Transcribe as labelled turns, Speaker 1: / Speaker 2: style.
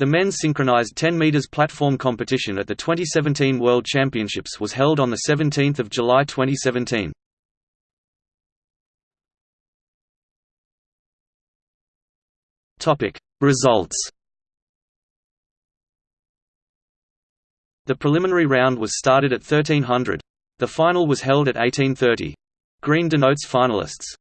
Speaker 1: The men's synchronized 10 meters platform competition at the 2017 World Championships was held on the 17th of July 2017. Topic: Results. The preliminary round was started at 1300. The final was held at 1830. Green denotes finalists.